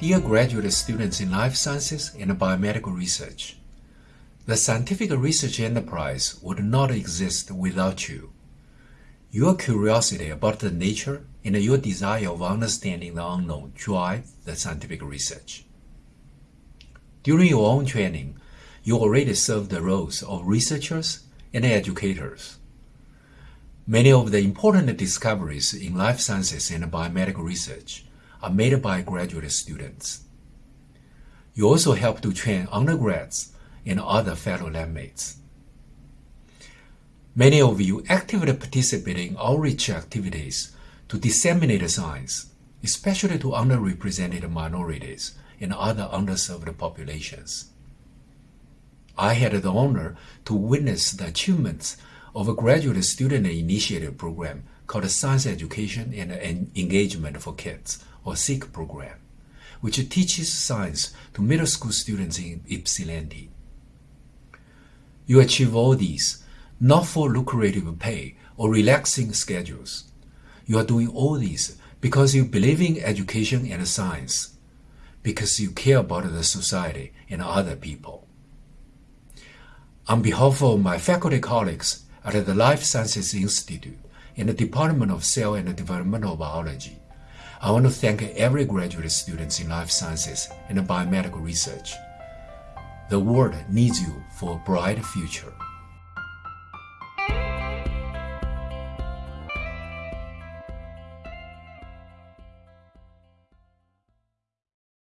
Dear graduate students in life sciences and biomedical research, the scientific research enterprise would not exist without you. Your curiosity about the nature and your desire of understanding the unknown drive the scientific research. During your own training, you already served the roles of researchers and educators. Many of the important discoveries in life sciences and biomedical research are made by graduate students. You also help to train undergrads and other fellow labmates. Many of you actively participate in outreach activities to disseminate science, especially to underrepresented minorities and other underserved populations. I had the honor to witness the achievements of a graduate student-initiated program called Science Education and Engagement for Kids, or SEEK program, which teaches science to middle school students in Ypsilanti. You achieve all these not for lucrative pay or relaxing schedules. You are doing all these because you believe in education and science, because you care about the society and other people. On behalf of my faculty colleagues at the Life Sciences Institute in the Department of Cell and Developmental Biology, I want to thank every graduate student in life sciences and biomedical research. The world needs you for a bright future.